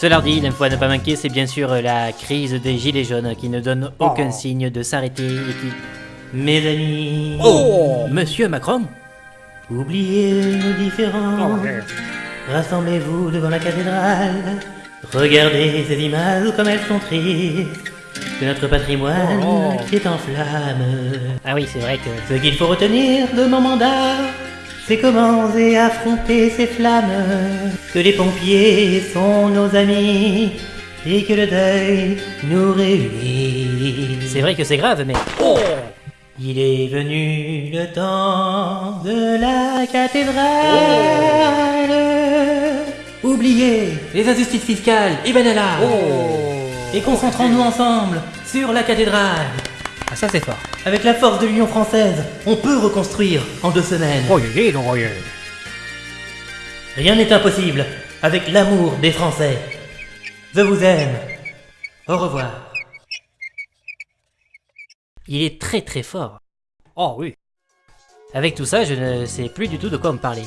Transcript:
Cela dit, l'info à ne pas manquer, c'est bien sûr la crise des gilets jaunes qui ne donne aucun Oh. signe de s'arrêter et qui... Mes amis... Oh. Monsieur Macron Oubliez nos différends. Oh. Rassemblez-vous devant la cathédrale. Regardez ces images comme elles sont tristes. De notre patrimoine Oh. qui est en flammes. Ah oui, c'est vrai que... Ce qu'il faut retenir de mon mandat, c'est comment et affronter ces flammes. Que les pompiers sont nos amis et que le deuil nous réunit. C'est vrai que c'est grave, mais... Oh Il est venu le temps de la cathédrale. Oubliez les injustices fiscales et banala. Et concentrons-nous ensemble sur la cathédrale. Ah ça c'est fort. Avec la force de l'Union française, on peut reconstruire en deux semaines. Oh, oh. Rien n'est impossible avec l'amour des Français. Je vous aime. Au revoir. Il est très très fort. Oh oui. Avec tout ça, je ne sais plus du tout de quoi me parler.